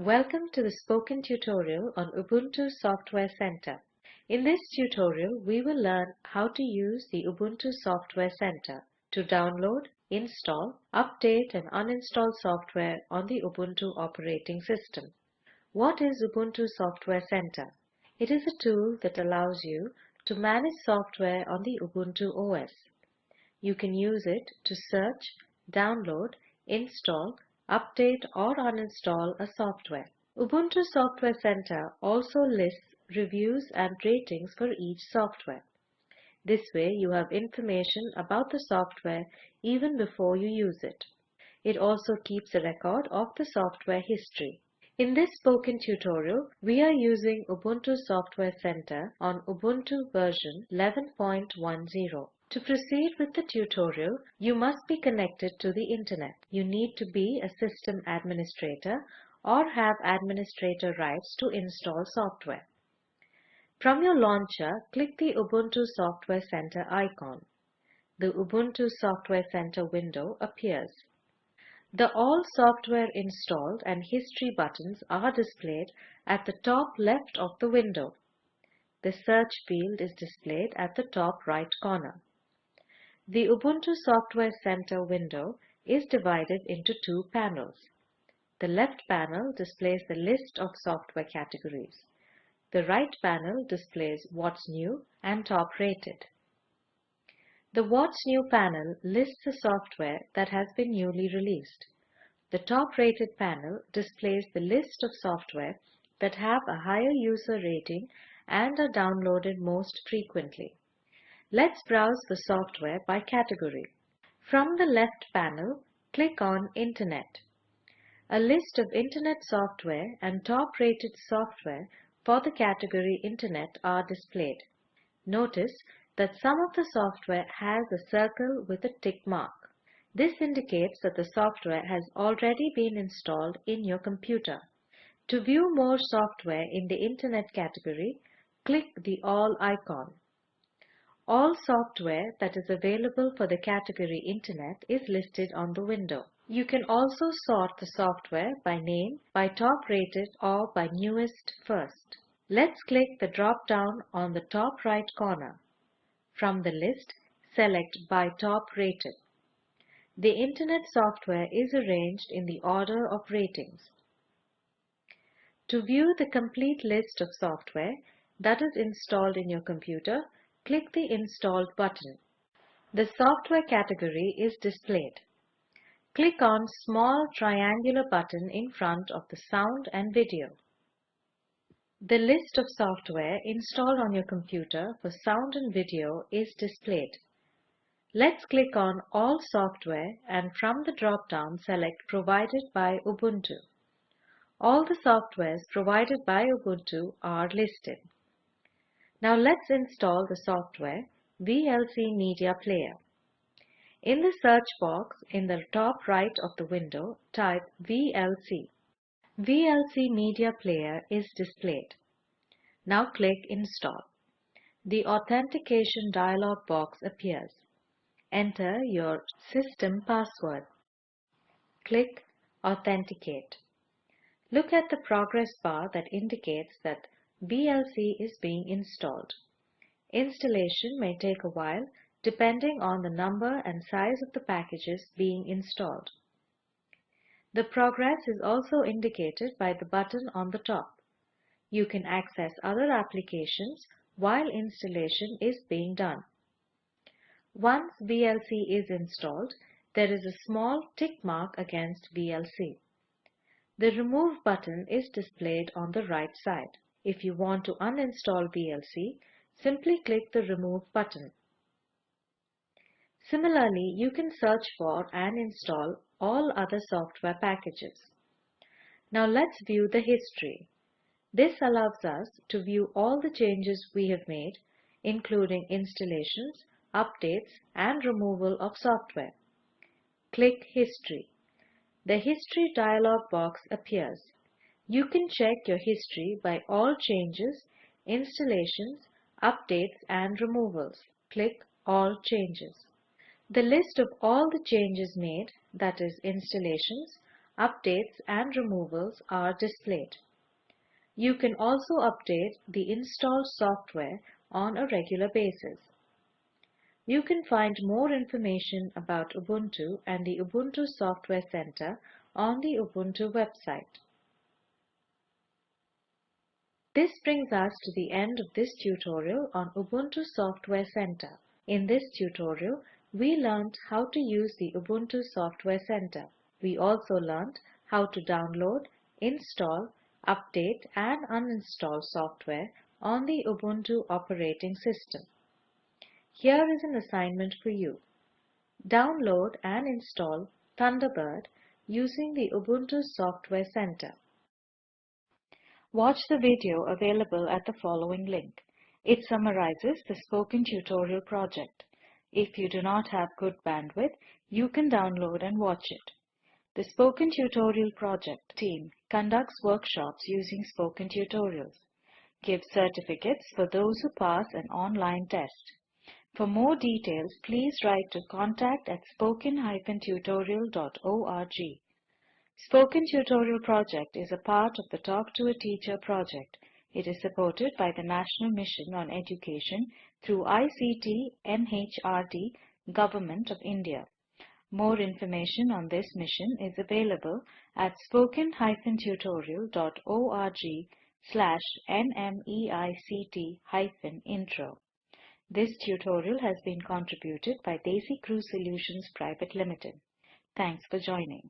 Welcome to the spoken tutorial on Ubuntu Software Center. In this tutorial, we will learn how to use the Ubuntu Software Center to download, install, update and uninstall software on the Ubuntu operating system. What is Ubuntu Software Center? It is a tool that allows you to manage software on the Ubuntu OS. You can use it to search, download, install, update or uninstall a software. Ubuntu Software Center also lists reviews and ratings for each software. This way you have information about the software even before you use it. It also keeps a record of the software history. In this spoken tutorial, we are using Ubuntu Software Center on Ubuntu version 11.10. To proceed with the tutorial, you must be connected to the internet. You need to be a system administrator or have administrator rights to install software. From your launcher, click the Ubuntu Software Center icon. The Ubuntu Software Center window appears. The All Software Installed and History buttons are displayed at the top left of the window. The search field is displayed at the top right corner. The Ubuntu Software Center window is divided into two panels. The left panel displays the list of software categories. The right panel displays What's New and Top Rated. The What's New panel lists the software that has been newly released. The Top Rated panel displays the list of software that have a higher user rating and are downloaded most frequently. Let's browse the software by category. From the left panel, click on Internet. A list of Internet software and top-rated software for the category Internet are displayed. Notice that some of the software has a circle with a tick mark. This indicates that the software has already been installed in your computer. To view more software in the Internet category, click the All icon. All software that is available for the category Internet is listed on the window. You can also sort the software by name, by top rated or by newest first. Let's click the drop-down on the top right corner. From the list, select by top rated. The Internet software is arranged in the order of ratings. To view the complete list of software that is installed in your computer, click the Installed button. The software category is displayed. Click on small triangular button in front of the sound and video. The list of software installed on your computer for sound and video is displayed. Let's click on All Software and from the drop-down select Provided by Ubuntu. All the softwares provided by Ubuntu are listed. Now let's install the software VLC Media Player. In the search box in the top right of the window, type VLC. VLC Media Player is displayed. Now click Install. The authentication dialog box appears. Enter your system password. Click Authenticate. Look at the progress bar that indicates that VLC is being installed. Installation may take a while depending on the number and size of the packages being installed. The progress is also indicated by the button on the top. You can access other applications while installation is being done. Once VLC is installed, there is a small tick mark against VLC. The Remove button is displayed on the right side. If you want to uninstall VLC, simply click the Remove button. Similarly, you can search for and install all other software packages. Now let's view the history. This allows us to view all the changes we have made, including installations, updates, and removal of software. Click History. The History dialog box appears. You can check your history by all changes, installations, updates and removals. Click All Changes. The list of all the changes made, that is installations, updates and removals are displayed. You can also update the installed software on a regular basis. You can find more information about Ubuntu and the Ubuntu Software Center on the Ubuntu website. This brings us to the end of this tutorial on Ubuntu Software Center. In this tutorial, we learned how to use the Ubuntu Software Center. We also learned how to download, install, update and uninstall software on the Ubuntu operating system. Here is an assignment for you. Download and install Thunderbird using the Ubuntu Software Center. Watch the video available at the following link. It summarizes the spoken tutorial project. If you do not have good bandwidth, you can download and watch it. The Spoken Tutorial Project team conducts workshops using spoken tutorials, gives certificates for those who pass an online test. For more details, please write to contact at spoken-tutorial.org. Spoken Tutorial Project is a part of the Talk to a Teacher project. It is supported by the National Mission on Education through ICT MHRD, Government of India. More information on this mission is available at spoken-tutorial.org slash nmeict-intro. This tutorial has been contributed by DesiCrew Solutions Private Limited. Thanks for joining.